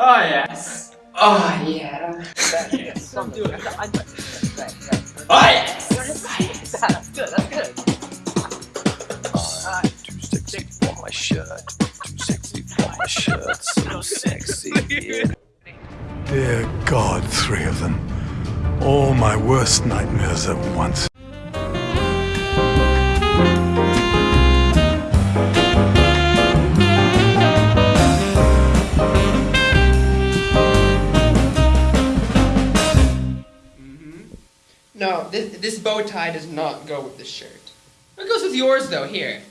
Oh yes. Oh yeah. Oh yes. That's good. That's good. Too sexy for my shirt. Too sexy for my shirt. So sexy. Dear God, three of them. All my worst nightmares at once. No, this, this bow tie does not go with this shirt. It goes with yours, though. Here.